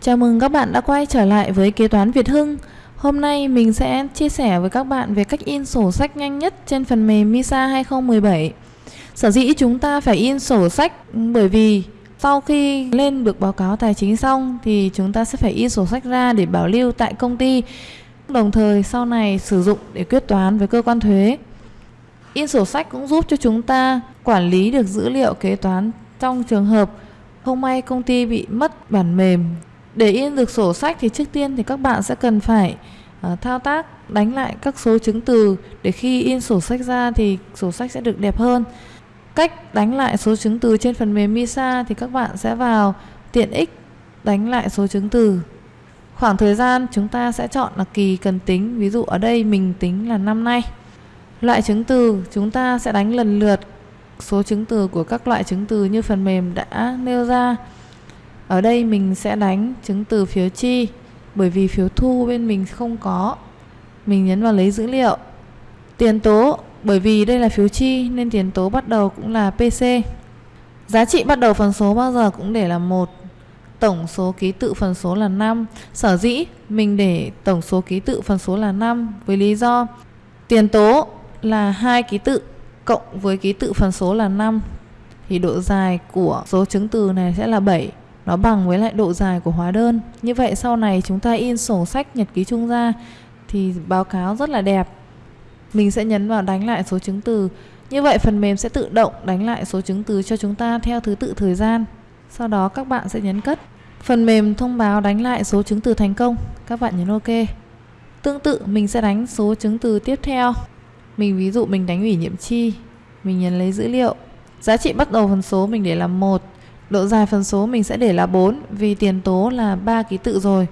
Chào mừng các bạn đã quay trở lại với Kế toán Việt Hưng. Hôm nay mình sẽ chia sẻ với các bạn về cách in sổ sách nhanh nhất trên phần mềm MISA 2017. Sở dĩ chúng ta phải in sổ sách, bởi vì sau khi lên được báo cáo tài chính xong thì chúng ta sẽ phải in sổ sách ra để bảo lưu tại công ty. Đồng thời sau này sử dụng để quyết toán với cơ quan thuế. In sổ sách cũng giúp cho chúng ta quản lý được dữ liệu kế toán trong trường hợp không may công ty bị mất bản mềm để in được sổ sách thì trước tiên thì các bạn sẽ cần phải uh, thao tác đánh lại các số chứng từ để khi in sổ sách ra thì sổ sách sẽ được đẹp hơn. Cách đánh lại số chứng từ trên phần mềm MISA thì các bạn sẽ vào tiện ích đánh lại số chứng từ. Khoảng thời gian chúng ta sẽ chọn là kỳ cần tính, ví dụ ở đây mình tính là năm nay. Loại chứng từ chúng ta sẽ đánh lần lượt số chứng từ của các loại chứng từ như phần mềm đã nêu ra. Ở đây mình sẽ đánh chứng từ phiếu chi, bởi vì phiếu thu bên mình không có. Mình nhấn vào lấy dữ liệu. Tiền tố, bởi vì đây là phiếu chi nên tiền tố bắt đầu cũng là PC. Giá trị bắt đầu phần số bao giờ cũng để là một Tổng số ký tự phần số là 5. Sở dĩ mình để tổng số ký tự phần số là 5 với lý do tiền tố là hai ký tự cộng với ký tự phần số là 5 thì độ dài của số chứng từ này sẽ là 7 nó bằng với lại độ dài của hóa đơn. Như vậy sau này chúng ta in sổ sách nhật ký chung ra thì báo cáo rất là đẹp. Mình sẽ nhấn vào đánh lại số chứng từ. Như vậy phần mềm sẽ tự động đánh lại số chứng từ cho chúng ta theo thứ tự thời gian. Sau đó các bạn sẽ nhấn cất. Phần mềm thông báo đánh lại số chứng từ thành công. Các bạn nhấn ok. Tương tự, mình sẽ đánh số chứng từ tiếp theo. Mình ví dụ mình đánh ủy nhiệm chi. Mình nhấn lấy dữ liệu. Giá trị bắt đầu phần số mình để là một. Độ dài phần số mình sẽ để là 4 vì tiền tố là 3 ký tự rồi.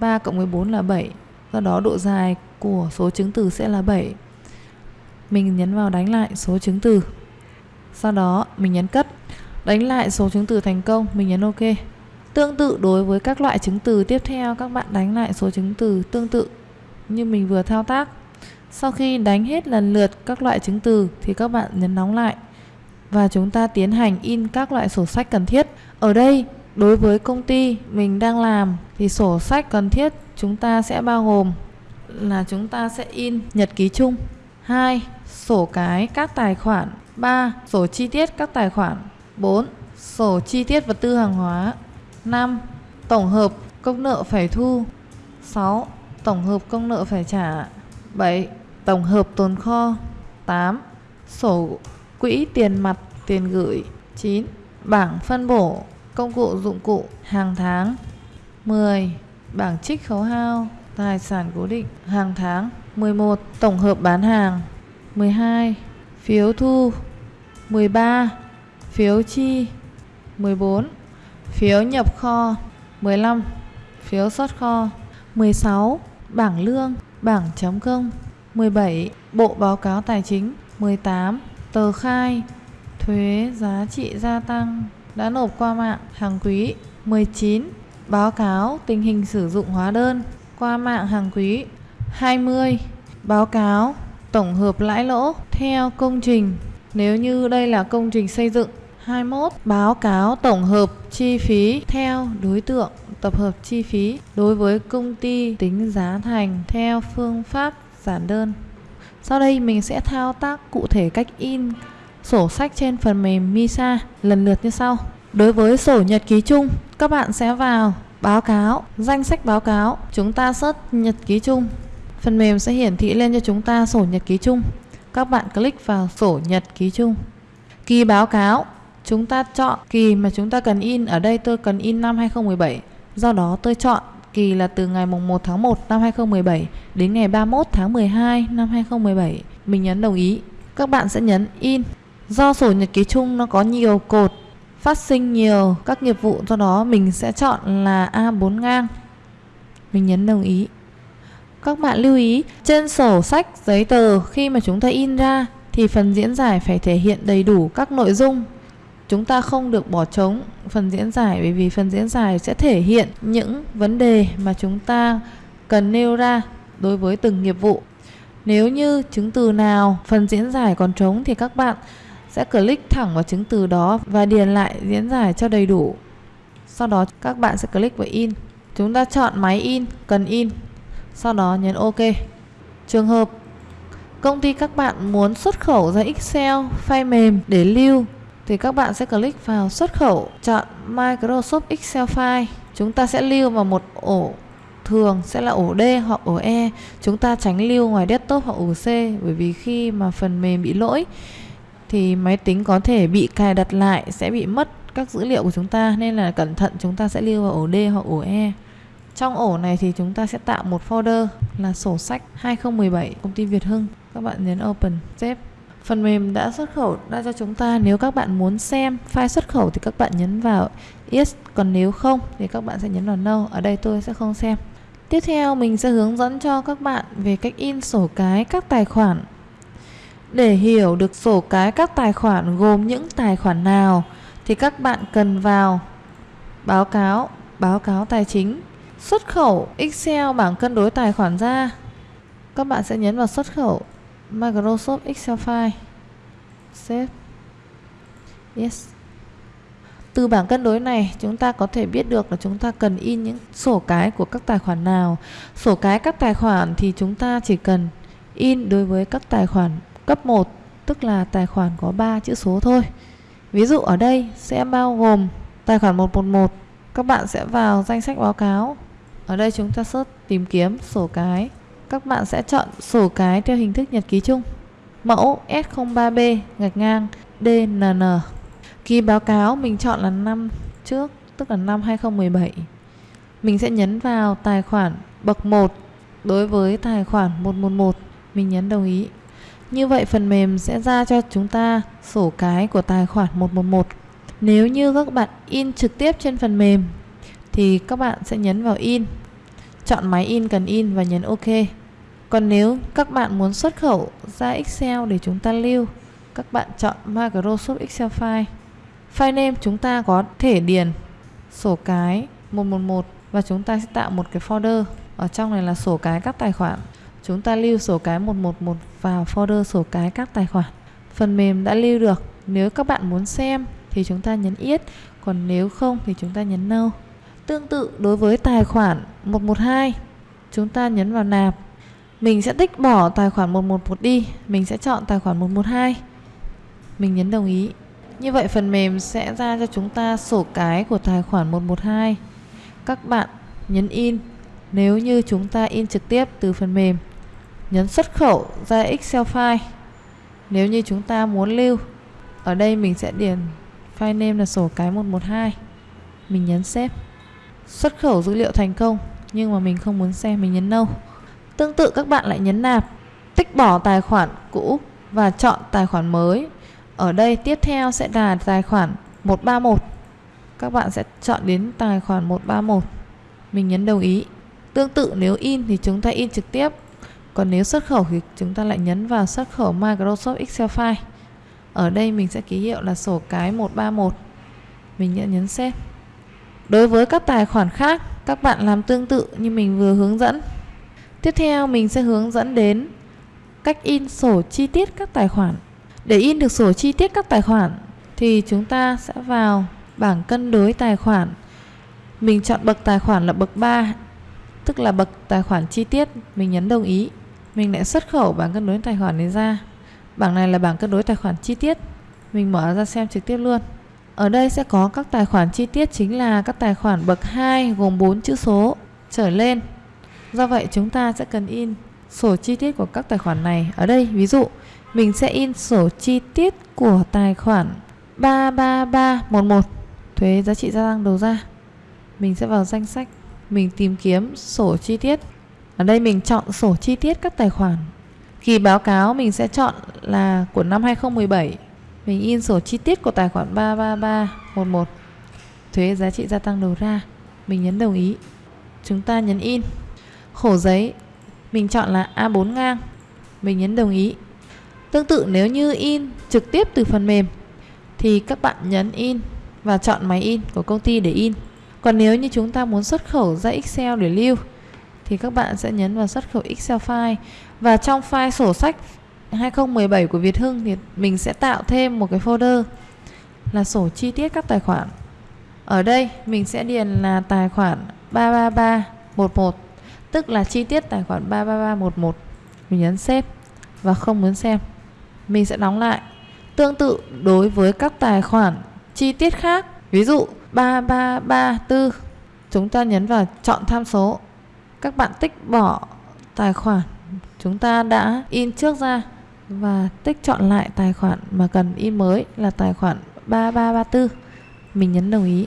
3 cộng với 4 là 7. Do đó độ dài của số chứng từ sẽ là 7. Mình nhấn vào đánh lại số chứng từ. Sau đó mình nhấn cất. Đánh lại số chứng từ thành công, mình nhấn OK. Tương tự đối với các loại chứng từ tiếp theo các bạn đánh lại số chứng từ tương tự như mình vừa thao tác. Sau khi đánh hết lần lượt các loại chứng từ thì các bạn nhấn đóng lại và chúng ta tiến hành in các loại sổ sách cần thiết. Ở đây, đối với công ty mình đang làm thì sổ sách cần thiết chúng ta sẽ bao gồm là chúng ta sẽ in nhật ký chung. 2. Sổ cái các tài khoản. 3. Sổ chi tiết các tài khoản. 4. Sổ chi tiết vật tư hàng hóa. 5. Tổng hợp công nợ phải thu. 6. Tổng hợp công nợ phải trả. 7. Tổng hợp tồn kho. 8. Sổ Quỹ tiền mặt, tiền gửi 9. Bảng phân bổ, công cụ dụng cụ, hàng tháng 10. Bảng trích khấu hao, tài sản cố định, hàng tháng 11. Tổng hợp bán hàng 12. Phiếu thu 13. Phiếu chi 14. Phiếu nhập kho 15. Phiếu xuất kho 16. Bảng lương, bảng chấm công 17. Bộ báo cáo tài chính 18 tờ khai, thuế giá trị gia tăng, đã nộp qua mạng hàng quý 19 báo cáo tình hình sử dụng hóa đơn qua mạng hàng quý 20 báo cáo tổng hợp lãi lỗ theo công trình. Nếu như đây là công trình xây dựng 21 báo cáo tổng hợp chi phí theo đối tượng, tập hợp chi phí đối với công ty tính giá thành theo phương pháp giản đơn sau đây mình sẽ thao tác cụ thể cách in sổ sách trên phần mềm MISA lần lượt như sau. Đối với sổ nhật ký chung, các bạn sẽ vào báo cáo, danh sách báo cáo, chúng ta search nhật ký chung. Phần mềm sẽ hiển thị lên cho chúng ta sổ nhật ký chung. Các bạn click vào sổ nhật ký chung. Kỳ báo cáo, chúng ta chọn kỳ mà chúng ta cần in. Ở đây tôi cần in năm 2017. Do đó tôi chọn kỳ là từ ngày mùng 1 tháng 1 năm 2017 đến ngày 31 tháng 12 năm 2017. Mình nhấn đồng ý. Các bạn sẽ nhấn in. Do sổ nhật ký chung nó có nhiều cột, phát sinh nhiều các nghiệp vụ, do đó mình sẽ chọn là A4 ngang. Mình nhấn đồng ý. Các bạn lưu ý, trên sổ sách giấy tờ khi mà chúng ta in ra thì phần diễn giải phải thể hiện đầy đủ các nội dung chúng ta không được bỏ trống phần diễn giải bởi vì phần diễn giải sẽ thể hiện những vấn đề mà chúng ta cần nêu ra đối với từng nghiệp vụ. Nếu như chứng từ nào phần diễn giải còn trống thì các bạn sẽ click thẳng vào chứng từ đó và điền lại diễn giải cho đầy đủ. Sau đó các bạn sẽ click vào in. Chúng ta chọn máy in, cần in Sau đó nhấn OK Trường hợp công ty các bạn muốn xuất khẩu ra Excel file mềm để lưu thì các bạn sẽ click vào xuất khẩu, chọn Microsoft Excel file. Chúng ta sẽ lưu vào một ổ thường sẽ là ổ D hoặc ổ E. Chúng ta tránh lưu ngoài desktop hoặc ổ C bởi vì khi mà phần mềm bị lỗi thì máy tính có thể bị cài đặt lại sẽ bị mất các dữ liệu của chúng ta nên là cẩn thận chúng ta sẽ lưu vào ổ D hoặc ổ E. Trong ổ này thì chúng ta sẽ tạo một folder là sổ sách 2017 công ty Việt Hưng. Các bạn nhấn open, save Phần mềm đã xuất khẩu ra cho chúng ta nếu các bạn muốn xem file xuất khẩu thì các bạn nhấn vào yes, còn nếu không thì các bạn sẽ nhấn vào no. Ở đây tôi sẽ không xem. Tiếp theo mình sẽ hướng dẫn cho các bạn về cách in sổ cái các tài khoản. Để hiểu được sổ cái các tài khoản gồm những tài khoản nào thì các bạn cần vào báo cáo, báo cáo tài chính, xuất khẩu Excel bảng cân đối tài khoản ra. Các bạn sẽ nhấn vào xuất khẩu Microsoft Excel file. Save. Yes. Từ bảng cân đối này, chúng ta có thể biết được là chúng ta cần in những sổ cái của các tài khoản nào. Sổ cái các tài khoản thì chúng ta chỉ cần in đối với các tài khoản cấp 1 tức là tài khoản có 3 chữ số thôi. Ví dụ ở đây sẽ bao gồm tài khoản 111 các bạn sẽ vào danh sách báo cáo. Ở đây chúng ta search tìm kiếm sổ cái. Các bạn sẽ chọn sổ cái theo hình thức nhật ký chung. Mẫu S03B gạch ngang DNN. Ký báo cáo mình chọn là năm trước, tức là năm 2017. Mình sẽ nhấn vào tài khoản bậc 1 đối với tài khoản 111. Mình nhấn đồng ý. Như vậy phần mềm sẽ ra cho chúng ta sổ cái của tài khoản 111. Nếu như các bạn in trực tiếp trên phần mềm thì các bạn sẽ nhấn vào in. Chọn máy in cần in và nhấn OK. Còn nếu các bạn muốn xuất khẩu ra Excel để chúng ta lưu, các bạn chọn Microsoft Excel File. File name chúng ta có thể điền sổ cái 111 và chúng ta sẽ tạo một cái folder. Ở trong này là sổ cái các tài khoản. Chúng ta lưu sổ cái 111 vào folder sổ cái các tài khoản. Phần mềm đã lưu được. Nếu các bạn muốn xem thì chúng ta nhấn Yes, còn nếu không thì chúng ta nhấn No. Tương tự đối với tài khoản 112, chúng ta nhấn vào nạp. Mình sẽ tích bỏ tài khoản 111 đi, mình sẽ chọn tài khoản 112. Mình nhấn đồng ý. Như vậy phần mềm sẽ ra cho chúng ta sổ cái của tài khoản 112. Các bạn nhấn in nếu như chúng ta in trực tiếp từ phần mềm. Nhấn xuất khẩu ra Excel file. Nếu như chúng ta muốn lưu, ở đây mình sẽ điền file name là sổ cái 112. Mình nhấn save. Xuất khẩu dữ liệu thành công, nhưng mà mình không muốn xem, mình nhấn no. Tương tự các bạn lại nhấn nạp, tích bỏ tài khoản cũ và chọn tài khoản mới. Ở đây tiếp theo sẽ là tài khoản 131. Các bạn sẽ chọn đến tài khoản 131. Mình nhấn đồng ý. Tương tự nếu in thì chúng ta in trực tiếp. Còn nếu xuất khẩu thì chúng ta lại nhấn vào xuất khẩu Microsoft Excel file. Ở đây mình sẽ ký hiệu là sổ cái 131. Mình nhấn nhấn xếp. Đối với các tài khoản khác, các bạn làm tương tự như mình vừa hướng dẫn. Tiếp theo mình sẽ hướng dẫn đến cách in sổ chi tiết các tài khoản. Để in được sổ chi tiết các tài khoản thì chúng ta sẽ vào bảng cân đối tài khoản. Mình chọn bậc tài khoản là bậc 3, tức là bậc tài khoản chi tiết, mình nhấn đồng ý. Mình lại xuất khẩu bảng cân đối tài khoản này ra. Bảng này là bảng cân đối tài khoản chi tiết. Mình mở ra xem trực tiếp luôn. Ở đây sẽ có các tài khoản chi tiết chính là các tài khoản bậc 2 gồm 4 chữ số trở lên. Do vậy chúng ta sẽ cần in sổ chi tiết của các tài khoản này. Ở đây ví dụ mình sẽ in sổ chi tiết của tài khoản 33311 thuế giá trị gia tăng đầu ra. Mình sẽ vào danh sách, mình tìm kiếm sổ chi tiết. Ở đây mình chọn sổ chi tiết các tài khoản. Kỳ báo cáo mình sẽ chọn là của năm 2017 Mình in sổ chi tiết của tài khoản 33311 Thuế giá trị gia tăng đầu ra. Mình nhấn đồng ý. Chúng ta nhấn in. Khổ giấy. Mình chọn là A4 ngang. Mình nhấn đồng ý. Tương tự nếu như in trực tiếp từ phần mềm, Thì các bạn nhấn in Và chọn máy in của công ty để in. Còn nếu như chúng ta muốn xuất khẩu ra Excel để lưu, thì các bạn sẽ nhấn vào xuất khẩu Excel file. Và trong file sổ sách 2017 của Việt Hưng thì mình sẽ tạo thêm một cái folder là sổ chi tiết các tài khoản. Ở đây mình sẽ điền là tài khoản 33311 tức là chi tiết tài khoản 33311 mình nhấn xếp và không muốn xem. Mình sẽ đóng lại. Tương tự đối với các tài khoản chi tiết khác. Ví dụ 3334 chúng ta nhấn vào chọn tham số. Các bạn tích bỏ tài khoản. Chúng ta đã in trước ra và tích chọn lại tài khoản mà cần in mới là tài khoản 3334 mình nhấn đồng ý.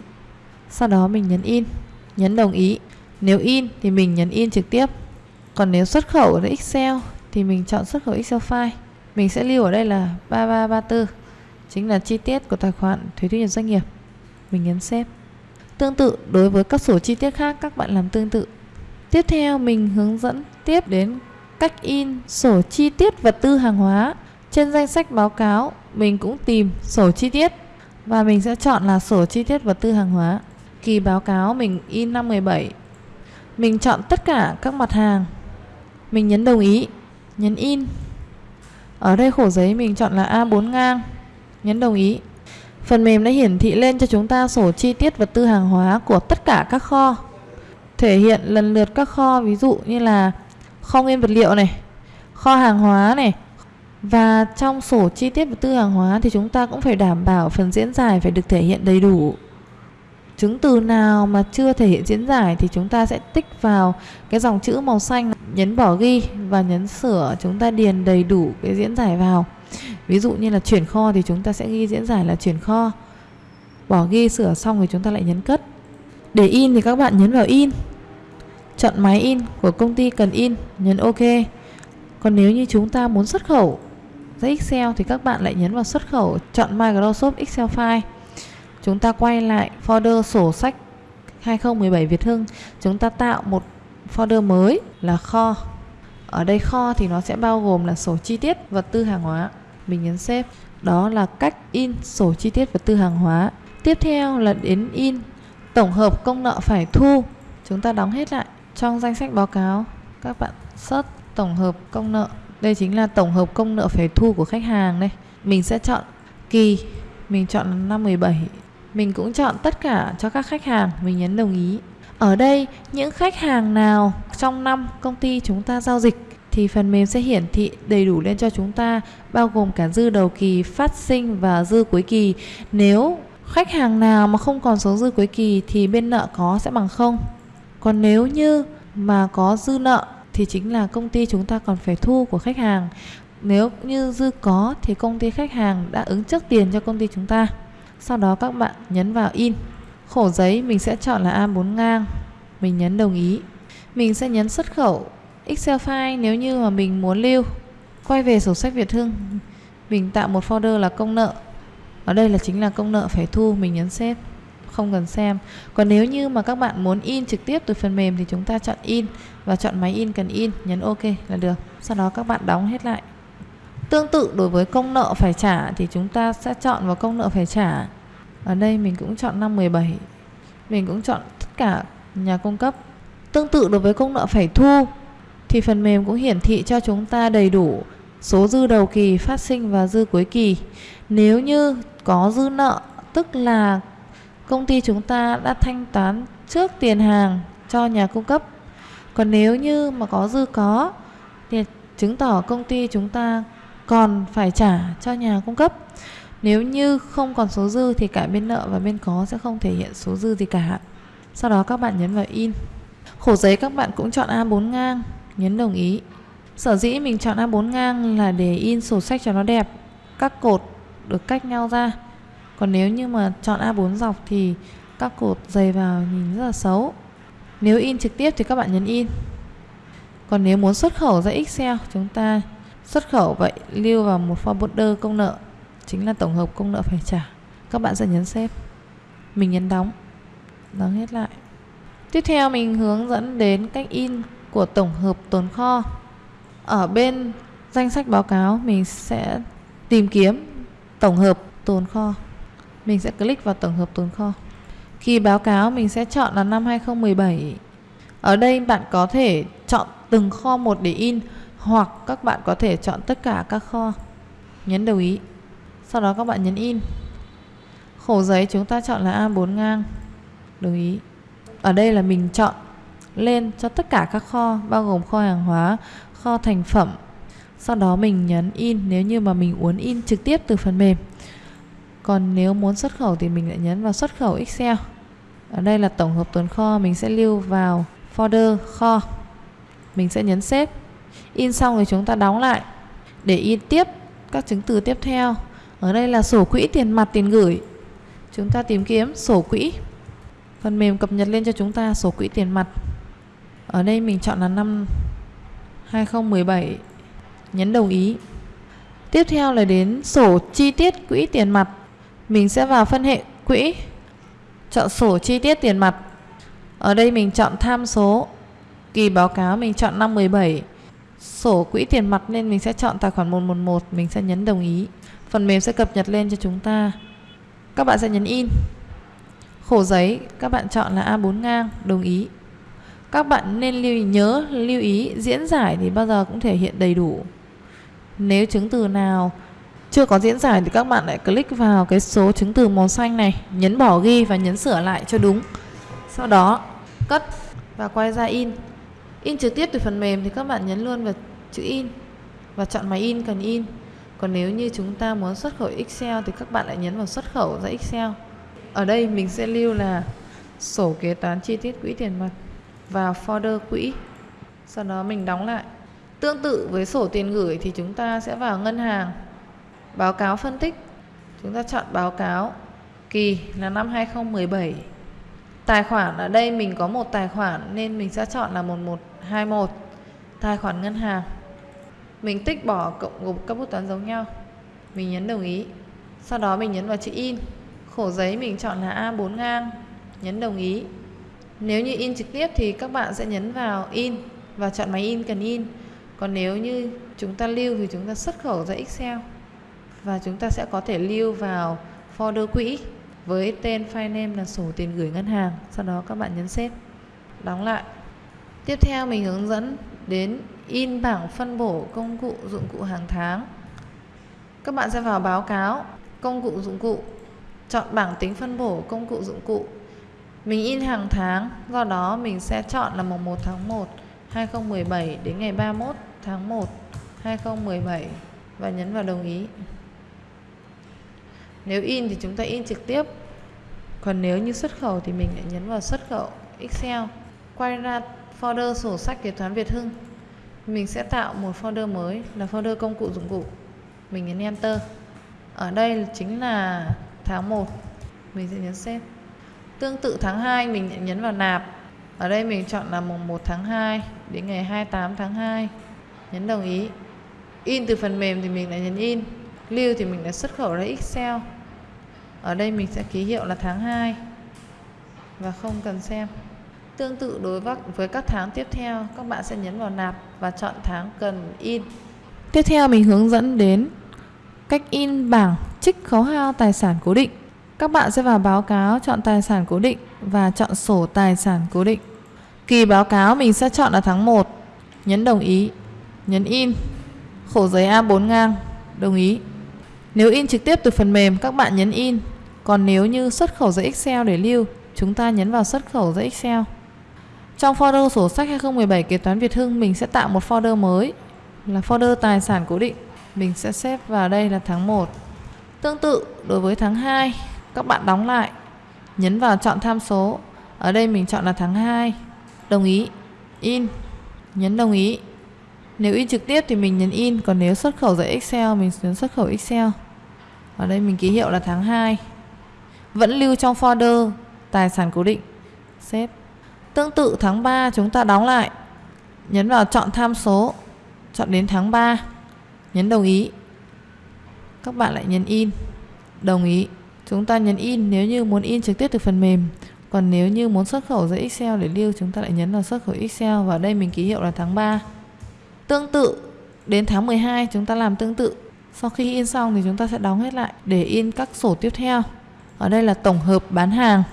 Sau đó mình nhấn in, nhấn đồng ý nếu in thì mình nhấn in trực tiếp. Còn nếu xuất khẩu ở Excel thì mình chọn xuất khẩu Excel file. Mình sẽ lưu ở đây là 3334 chính là chi tiết của tài khoản thuế thu nhập doanh nghiệp. Mình nhấn Save. Tương tự, đối với các sổ chi tiết khác, các bạn làm tương tự. Tiếp theo, mình hướng dẫn tiếp đến cách in sổ chi tiết vật tư hàng hóa. Trên danh sách báo cáo, mình cũng tìm sổ chi tiết và mình sẽ chọn là sổ chi tiết vật tư hàng hóa. Kỳ báo cáo mình in năm 17 mình chọn tất cả các mặt hàng. Mình nhấn đồng ý, nhấn in. Ở đây khổ giấy mình chọn là A4 ngang, nhấn đồng ý. Phần mềm đã hiển thị lên cho chúng ta sổ chi tiết vật tư hàng hóa của tất cả các kho. Thể hiện lần lượt các kho, ví dụ như là kho nguyên vật liệu này, kho hàng hóa này. Và trong sổ chi tiết vật tư hàng hóa thì chúng ta cũng phải đảm bảo phần diễn giải phải được thể hiện đầy đủ chứng từ nào mà chưa thể hiện diễn giải thì chúng ta sẽ tích vào cái dòng chữ màu xanh, nhấn bỏ ghi và nhấn sửa chúng ta điền đầy đủ cái diễn giải vào. Ví dụ như là chuyển kho thì chúng ta sẽ ghi diễn giải là chuyển kho. Bỏ ghi, sửa xong thì chúng ta lại nhấn cất. Để in thì các bạn nhấn vào in. Chọn máy in của công ty cần in, nhấn ok. Còn nếu như chúng ta muốn xuất khẩu ra Excel thì các bạn lại nhấn vào xuất khẩu, chọn Microsoft Excel file chúng ta quay lại folder sổ sách 2017 Việt Hưng. Chúng ta tạo một folder mới là kho. Ở đây kho thì nó sẽ bao gồm là sổ chi tiết vật tư hàng hóa. Mình nhấn save. Đó là cách in sổ chi tiết vật tư hàng hóa. Tiếp theo là đến in. Tổng hợp công nợ phải thu. Chúng ta đóng hết lại trong danh sách báo cáo. Các bạn search tổng hợp công nợ. Đây chính là tổng hợp công nợ phải thu của khách hàng đây. Mình sẽ chọn kỳ. Mình chọn năm 17 mình cũng chọn tất cả cho các khách hàng, mình nhấn đồng ý. Ở đây, những khách hàng nào trong năm công ty chúng ta giao dịch thì phần mềm sẽ hiển thị đầy đủ lên cho chúng ta, bao gồm cả dư đầu kỳ phát sinh và dư cuối kỳ. Nếu khách hàng nào mà không còn số dư cuối kỳ thì bên nợ có sẽ bằng không. Còn nếu như mà có dư nợ thì chính là công ty chúng ta còn phải thu của khách hàng. Nếu như dư có thì công ty khách hàng đã ứng trước tiền cho công ty chúng ta sau đó các bạn nhấn vào in. Khổ giấy mình sẽ chọn là A4 ngang. Mình nhấn đồng ý. Mình sẽ nhấn xuất khẩu Excel file nếu như mà mình muốn lưu. Quay về sổ sách Việt Hưng. Mình tạo một folder là công nợ. Ở đây là chính là công nợ phải thu, mình nhấn save. Không cần xem. Còn nếu như mà các bạn muốn in trực tiếp từ phần mềm thì chúng ta chọn in và chọn máy in cần in. Nhấn ok là được. Sau đó các bạn đóng hết lại tương tự đối với công nợ phải trả thì chúng ta sẽ chọn vào công nợ phải trả. Ở đây mình cũng chọn năm 17 mình cũng chọn tất cả nhà cung cấp. Tương tự đối với công nợ phải thu thì phần mềm cũng hiển thị cho chúng ta đầy đủ số dư đầu kỳ phát sinh và dư cuối kỳ. Nếu như có dư nợ, tức là công ty chúng ta đã thanh toán trước tiền hàng cho nhà cung cấp. Còn nếu như mà có dư có thì chứng tỏ công ty chúng ta còn phải trả cho nhà cung cấp. Nếu như không còn số dư thì cả bên nợ và bên có sẽ không thể hiện số dư gì cả. Sau đó các bạn nhấn vào in. Khổ giấy các bạn cũng chọn A4 ngang. Nhấn đồng ý. Sở dĩ mình chọn A4 ngang là để in sổ sách cho nó đẹp. Các cột được cách nhau ra. Còn nếu như mà chọn A4 dọc thì các cột dày vào nhìn rất là xấu. Nếu in trực tiếp thì các bạn nhấn in. Còn nếu muốn xuất khẩu ra Excel, chúng ta xuất khẩu vậy, lưu vào một forwarder công nợ, chính là tổng hợp công nợ phải trả. Các bạn sẽ nhấn xếp mình nhấn đóng. Đóng hết lại. Tiếp theo mình hướng dẫn đến cách in của tổng hợp tồn kho. Ở bên danh sách báo cáo, mình sẽ tìm kiếm tổng hợp tồn kho. Mình sẽ click vào tổng hợp tồn kho. Khi báo cáo, mình sẽ chọn là năm 2017 ở đây bạn có thể chọn từng kho một để in hoặc các bạn có thể chọn tất cả các kho nhấn đồng ý sau đó các bạn nhấn in khổ giấy chúng ta chọn là A4 ngang đồng ý ở đây là mình chọn lên cho tất cả các kho bao gồm kho hàng hóa, kho thành phẩm. Sau đó mình nhấn in nếu như mà mình muốn in trực tiếp từ phần mềm. Còn nếu muốn xuất khẩu thì mình lại nhấn vào xuất khẩu Excel. Ở đây là tổng hợp tồn kho, mình sẽ lưu vào folder kho. Mình sẽ nhấn save In xong thì chúng ta đóng lại để in tiếp các chứng từ tiếp theo. Ở đây là sổ quỹ tiền mặt tiền gửi. Chúng ta tìm kiếm sổ quỹ. Phần mềm cập nhật lên cho chúng ta sổ quỹ tiền mặt. Ở đây mình chọn là năm 2017. Nhấn đồng ý. Tiếp theo là đến sổ chi tiết quỹ tiền mặt. Mình sẽ vào phân hệ quỹ. Chọn sổ chi tiết tiền mặt. Ở đây mình chọn tham số. Kỳ báo cáo mình chọn năm 17. Sổ quỹ tiền mặt nên mình sẽ chọn tài khoản 111, mình sẽ nhấn đồng ý. Phần mềm sẽ cập nhật lên cho chúng ta. Các bạn sẽ nhấn in. Khổ giấy các bạn chọn là A4 ngang, đồng ý. Các bạn nên lưu ý, nhớ lưu ý diễn giải thì bao giờ cũng thể hiện đầy đủ. Nếu chứng từ nào chưa có diễn giải thì các bạn lại click vào cái số chứng từ màu xanh này, nhấn bỏ ghi và nhấn sửa lại cho đúng. Sau đó cất và quay ra in. In trực tiếp từ phần mềm thì các bạn nhấn luôn vào chữ in và chọn máy in cần in. Còn nếu như chúng ta muốn xuất khẩu Excel thì các bạn lại nhấn vào xuất khẩu ra Excel. Ở đây mình sẽ lưu là sổ kế toán chi tiết quỹ tiền mặt vào folder quỹ. Sau đó mình đóng lại. Tương tự với sổ tiền gửi thì chúng ta sẽ vào ngân hàng. Báo cáo phân tích. Chúng ta chọn báo cáo kỳ là năm 2017. Tài khoản, ở đây mình có một tài khoản nên mình sẽ chọn là 11. 21 Tài khoản ngân hàng. Mình tích bỏ cộng gộp các bút toán giống nhau. Mình nhấn đồng ý. Sau đó mình nhấn vào chữ in. Khổ giấy mình chọn là A4 ngang. Nhấn đồng ý. Nếu như in trực tiếp thì các bạn sẽ nhấn vào in và chọn máy in cần in. Còn nếu như chúng ta lưu thì chúng ta xuất khẩu ra Excel và chúng ta sẽ có thể lưu vào folder quỹ với tên file name là sổ tiền gửi ngân hàng. Sau đó các bạn nhấn save đóng lại. Tiếp theo mình hướng dẫn đến in bảng phân bổ công cụ dụng cụ hàng tháng. Các bạn sẽ vào báo cáo công cụ dụng cụ, chọn bảng tính phân bổ công cụ dụng cụ mình in hàng tháng, do đó mình sẽ chọn là mùng 1 tháng 1 2017 đến ngày 31 tháng 1 2017 và nhấn vào đồng ý. Nếu in thì chúng ta in trực tiếp. Còn nếu như xuất khẩu thì mình lại nhấn vào xuất khẩu Excel. Quay ra folder sổ sách kế toán Việt Hưng. Mình sẽ tạo một folder mới, là folder công cụ dụng cụ. Mình nhấn Enter. Ở đây chính là tháng 1. Mình sẽ nhấn Save. Tương tự tháng 2 mình nhấn vào nạp. Ở đây mình chọn là mùng 1 tháng 2 đến ngày 28 tháng 2. Nhấn đồng ý. In từ phần mềm thì mình lại nhấn in. Lưu thì mình lại xuất khẩu ra Excel. Ở đây mình sẽ ký hiệu là tháng 2 và không cần xem. Tương tự đối với các tháng tiếp theo, các bạn sẽ nhấn vào nạp và chọn tháng cần in. Tiếp theo mình hướng dẫn đến cách in bảng trích khấu hao tài sản cố định. Các bạn sẽ vào báo cáo chọn tài sản cố định và chọn sổ tài sản cố định. Kỳ báo cáo mình sẽ chọn là tháng 1. Nhấn đồng ý. Nhấn in. Khổ giấy A4 ngang. Đồng ý. Nếu in trực tiếp từ phần mềm các bạn nhấn in. Còn nếu như xuất khẩu giấy Excel để lưu, chúng ta nhấn vào xuất khẩu giấy Excel. Trong folder sổ sách 2017 kế toán Việt Hưng, mình sẽ tạo một folder mới, là folder tài sản cố định. Mình sẽ xếp vào đây là tháng 1. Tương tự đối với tháng 2 các bạn đóng lại, nhấn vào chọn tham số. Ở đây mình chọn là tháng 2 đồng ý, in, nhấn đồng ý. Nếu in trực tiếp thì mình nhấn in, còn nếu xuất khẩu ra Excel, mình nhấn xuất khẩu Excel. Ở đây mình ký hiệu là tháng 2 vẫn lưu trong folder tài sản cố định. Xếp tương tự tháng 3 chúng ta đóng lại nhấn vào chọn tham số, chọn đến tháng 3 nhấn đồng ý các bạn lại nhấn in đồng ý Chúng ta nhấn in nếu như muốn in trực tiếp từ phần mềm. Còn nếu như muốn xuất khẩu ra Excel để lưu, chúng ta lại nhấn vào xuất khẩu Excel và đây mình ký hiệu là tháng 3. Tương tự, đến tháng 12 chúng ta làm tương tự. Sau khi in xong thì chúng ta sẽ đóng hết lại để in các sổ tiếp theo. Ở đây là tổng hợp bán hàng.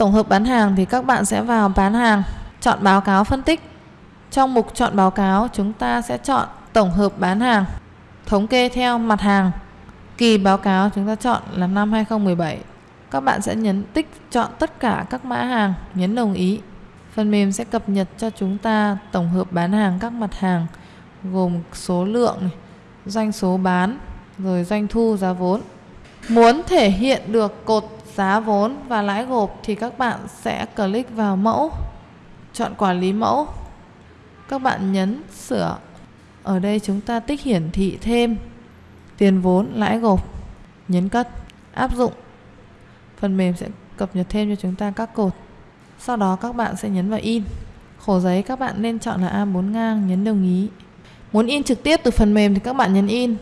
Tổng hợp bán hàng thì các bạn sẽ vào bán hàng, chọn báo cáo phân tích. Trong mục chọn báo cáo chúng ta sẽ chọn tổng hợp bán hàng, thống kê theo mặt hàng Kỳ báo cáo chúng ta chọn là năm 2017. Các bạn sẽ nhấn tích chọn tất cả các mã hàng, nhấn đồng ý Phần mềm sẽ cập nhật cho chúng ta tổng hợp bán hàng các mặt hàng gồm số lượng, doanh số bán, rồi doanh thu, giá vốn. Muốn thể hiện được cột giá vốn và lãi gộp thì các bạn sẽ click vào mẫu, chọn quản lý mẫu. Các bạn nhấn sửa. Ở đây chúng ta tích hiển thị thêm tiền vốn, lãi gộp, nhấn cất, áp dụng. Phần mềm sẽ cập nhật thêm cho chúng ta các cột. Sau đó các bạn sẽ nhấn vào in. Khổ giấy các bạn nên chọn là A4 ngang, nhấn đồng ý. Muốn in trực tiếp từ phần mềm thì các bạn nhấn in.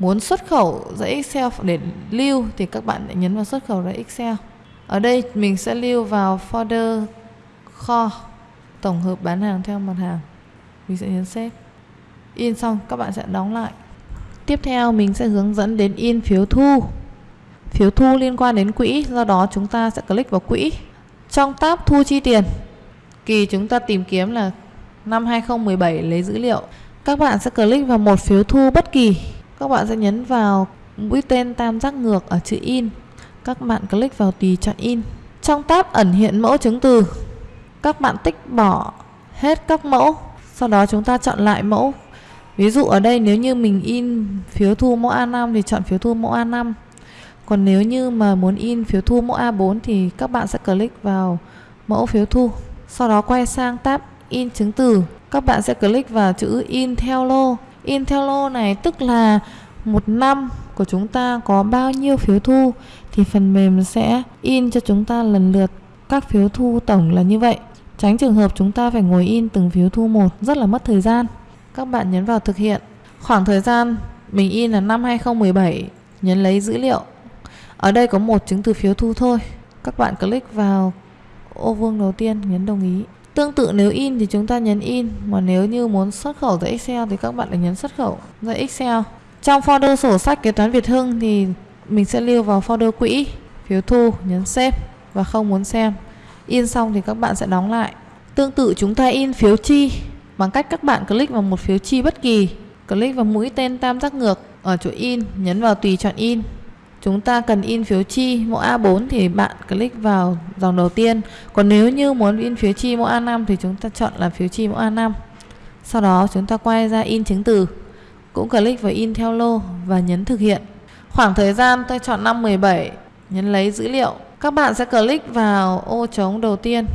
Muốn xuất khẩu ra Excel để lưu thì các bạn lại nhấn vào xuất khẩu ra Excel. Ở đây mình sẽ lưu vào folder kho tổng hợp bán hàng theo mặt hàng. Mình sẽ nhấn save In xong các bạn sẽ đóng lại. Tiếp theo mình sẽ hướng dẫn đến in phiếu thu. Phiếu thu liên quan đến quỹ, do đó chúng ta sẽ click vào quỹ. Trong tab thu chi tiền, kỳ chúng ta tìm kiếm là năm 2017 lấy dữ liệu. Các bạn sẽ click vào một phiếu thu bất kỳ. Các bạn sẽ nhấn vào mũi tên tam giác ngược ở chữ in. Các bạn click vào tùy chọn in. Trong tab ẩn hiện mẫu chứng từ, các bạn tích bỏ hết các mẫu. Sau đó chúng ta chọn lại mẫu. Ví dụ ở đây nếu như mình in phiếu thu mẫu A5 thì chọn phiếu thu mẫu A5. Còn nếu như mà muốn in phiếu thu mẫu A4 thì các bạn sẽ click vào mẫu phiếu thu. Sau đó quay sang tab in chứng từ. Các bạn sẽ click vào chữ in theo lô. In theo lô này tức là một năm của chúng ta có bao nhiêu phiếu thu thì phần mềm sẽ in cho chúng ta lần lượt các phiếu thu tổng là như vậy. Tránh trường hợp chúng ta phải ngồi in từng phiếu thu một rất là mất thời gian. Các bạn nhấn vào thực hiện. Khoảng thời gian mình in là năm 2017, nhấn lấy dữ liệu ở đây có một chứng từ phiếu thu thôi. Các bạn click vào ô vuông đầu tiên nhấn đồng ý. Tương tự nếu in thì chúng ta nhấn in, mà nếu như muốn xuất khẩu ra Excel thì các bạn lại nhấn xuất khẩu ra Excel. Trong folder sổ sách kế toán Việt Hưng thì mình sẽ lưu vào folder quỹ, phiếu thu, nhấn save và không muốn xem. In xong thì các bạn sẽ đóng lại. Tương tự chúng ta in phiếu chi bằng cách các bạn click vào một phiếu chi bất kỳ, click vào mũi tên tam giác ngược ở chỗ in, nhấn vào tùy chọn in chúng ta cần in phiếu chi, mẫu A4 thì bạn click vào dòng đầu tiên. Còn nếu như muốn in phiếu chi mẫu A5 thì chúng ta chọn là phiếu chi mẫu A5 sau đó chúng ta quay ra in chứng từ, cũng click vào in theo lô và nhấn thực hiện. Khoảng thời gian tôi chọn năm 17 nhấn lấy dữ liệu. Các bạn sẽ click vào ô trống đầu tiên,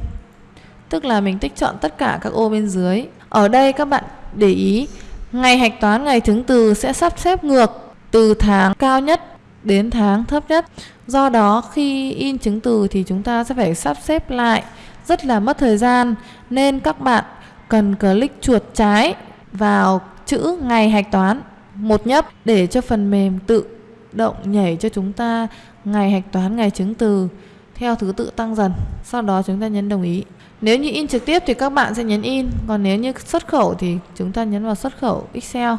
tức là mình tích chọn tất cả các ô bên dưới. Ở đây các bạn để ý, ngày hạch toán ngày chứng từ sẽ sắp xếp ngược từ tháng cao nhất đến tháng thấp nhất. Do đó khi in chứng từ thì chúng ta sẽ phải sắp xếp lại rất là mất thời gian nên các bạn cần click chuột trái vào chữ ngày hạch toán một nhấp để cho phần mềm tự động nhảy cho chúng ta ngày hạch toán ngày chứng từ theo thứ tự tăng dần. Sau đó chúng ta nhấn đồng ý. Nếu như in trực tiếp thì các bạn sẽ nhấn in, còn nếu như xuất khẩu thì chúng ta nhấn vào xuất khẩu Excel.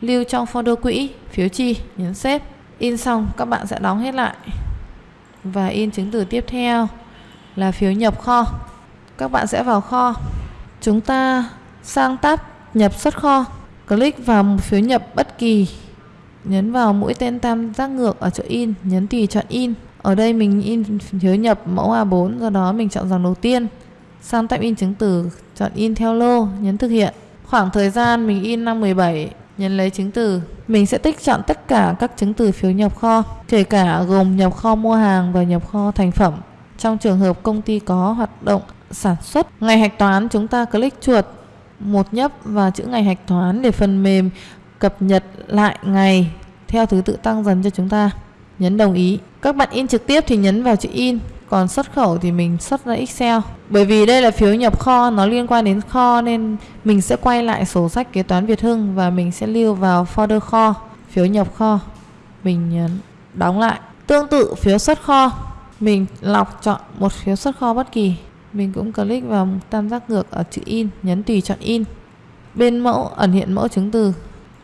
Lưu trong folder quỹ, phiếu chi, nhấn xếp in xong, các bạn sẽ đóng hết lại. Và in chứng từ tiếp theo là phiếu nhập kho. Các bạn sẽ vào kho. Chúng ta sang tab nhập xuất kho. Click vào một phiếu nhập bất kỳ. Nhấn vào mũi tên tam giác ngược ở chỗ in, nhấn tùy chọn in. Ở đây mình in phiếu nhập mẫu A4 do đó mình chọn dòng đầu tiên. Sang tab in chứng từ, chọn in theo lô, nhấn thực hiện. Khoảng thời gian mình in năm 17 Nhấn lấy chứng từ, mình sẽ tích chọn tất cả các chứng từ phiếu nhập kho, kể cả gồm nhập kho mua hàng và nhập kho thành phẩm. Trong trường hợp công ty có hoạt động sản xuất, ngày hạch toán chúng ta click chuột một nhấp vào chữ ngày hạch toán để phần mềm cập nhật lại ngày theo thứ tự tăng dần cho chúng ta. Nhấn đồng ý. Các bạn in trực tiếp thì nhấn vào chữ in, còn xuất khẩu thì mình xuất ra Excel. Bởi vì đây là phiếu nhập kho, nó liên quan đến kho nên mình sẽ quay lại sổ sách kế toán Việt Hưng và mình sẽ lưu vào folder kho, phiếu nhập kho. Mình nhấn đóng lại. Tương tự phiếu xuất kho, mình lọc chọn một phiếu xuất kho bất kỳ. Mình cũng click vào tam giác ngược ở chữ in, nhấn tùy chọn in. Bên mẫu, ẩn hiện mẫu chứng từ.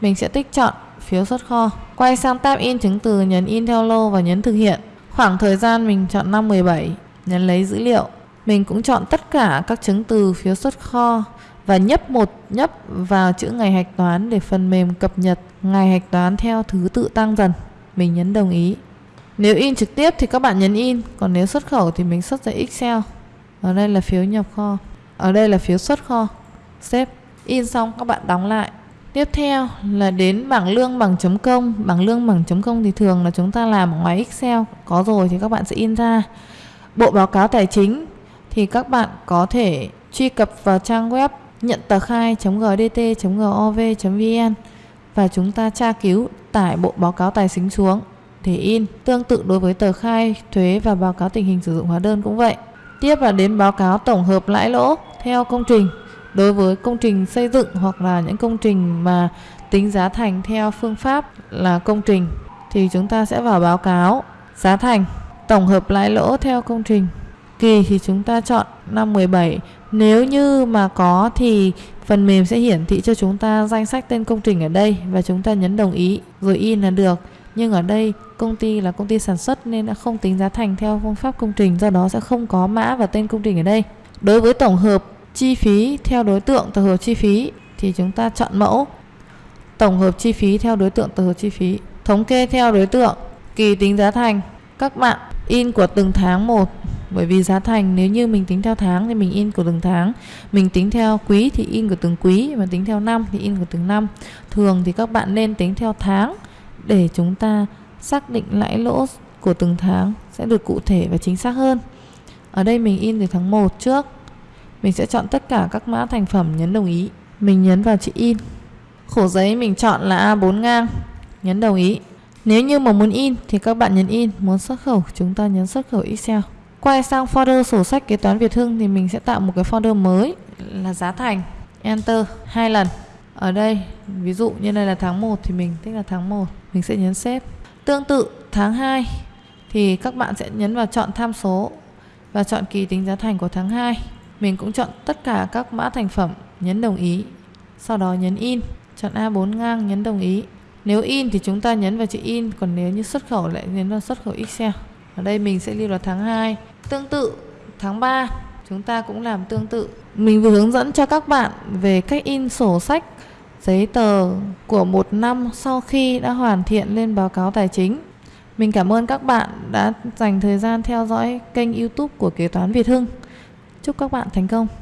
Mình sẽ tích chọn phiếu xuất kho. Quay sang tab in chứng từ, nhấn in theo lô và nhấn thực hiện. Khoảng thời gian mình chọn năm 17, nhấn lấy dữ liệu. Mình cũng chọn tất cả các chứng từ phiếu xuất kho và nhấp một nhấp vào chữ ngày hạch toán để phần mềm cập nhật ngày hạch toán theo thứ tự tăng dần. Mình nhấn đồng ý. Nếu in trực tiếp thì các bạn nhấn in, còn nếu xuất khẩu thì mình xuất ra Excel. Ở đây là phiếu nhập kho. ở đây là phiếu xuất kho xếp in xong các bạn đóng lại tiếp theo là đến bảng lương bằng chấm công bảng lương bằng chấm công thì thường là chúng ta làm ở ngoài Excel có rồi thì các bạn sẽ in ra bộ báo cáo tài chính thì các bạn có thể truy cập vào trang web nhận tờ khai.gdt.gov.vn và chúng ta tra cứu tải bộ báo cáo tài chính xuống để in. Tương tự đối với tờ khai, thuế và báo cáo tình hình sử dụng hóa đơn cũng vậy. Tiếp là đến báo cáo tổng hợp lãi lỗ theo công trình. Đối với công trình xây dựng hoặc là những công trình mà tính giá thành theo phương pháp là công trình, thì chúng ta sẽ vào báo cáo giá thành tổng hợp lãi lỗ theo công trình. Kỳ thì chúng ta chọn năm 17. Nếu như mà có thì phần mềm sẽ hiển thị cho chúng ta danh sách tên công trình ở đây và chúng ta nhấn đồng ý rồi in là được. Nhưng ở đây công ty là công ty sản xuất nên đã không tính giá thành theo phương pháp công trình, do đó sẽ không có mã và tên công trình ở đây. Đối với tổng hợp chi phí theo đối tượng tổng hợp chi phí thì chúng ta chọn mẫu. Tổng hợp chi phí theo đối tượng tổng hợp chi phí. Thống kê theo đối tượng, kỳ tính giá thành. Các bạn in của từng tháng một, bởi vì giá thành nếu như mình tính theo tháng thì mình in của từng tháng. Mình tính theo quý thì in của từng quý, mà tính theo năm thì in của từng năm. Thường thì các bạn nên tính theo tháng để chúng ta xác định lãi lỗ của từng tháng sẽ được cụ thể và chính xác hơn. Ở đây mình in từ tháng 1 trước mình sẽ chọn tất cả các mã thành phẩm, nhấn đồng ý. Mình nhấn vào chữ in. Khổ giấy mình chọn là A4 ngang. Nhấn đồng ý. Nếu như mà muốn in thì các bạn nhấn in. Muốn xuất khẩu, chúng ta nhấn xuất khẩu Excel. Quay sang folder sổ sách kế toán Việt Hưng thì mình sẽ tạo một cái folder mới là giá thành. Enter hai lần. Ở đây, ví dụ như đây là tháng 1 thì mình thích là tháng 1 mình sẽ nhấn xếp tương tự, tháng 2 thì các bạn sẽ nhấn vào chọn tham số và chọn kỳ tính giá thành của tháng 2 mình cũng chọn tất cả các mã thành phẩm, nhấn đồng ý. Sau đó nhấn in, chọn A4 ngang, nhấn đồng ý. Nếu in thì chúng ta nhấn vào chữ in, còn nếu như xuất khẩu lại nhấn vào xuất khẩu Excel. Ở đây mình sẽ lưu là tháng 2 tương tự, tháng 3 chúng ta cũng làm tương tự. Mình vừa hướng dẫn cho các bạn về cách in sổ sách, giấy tờ của một năm sau khi đã hoàn thiện lên báo cáo tài chính. Mình cảm ơn các bạn đã dành thời gian theo dõi kênh youtube của kế toán Việt Hưng chúc các bạn thành công.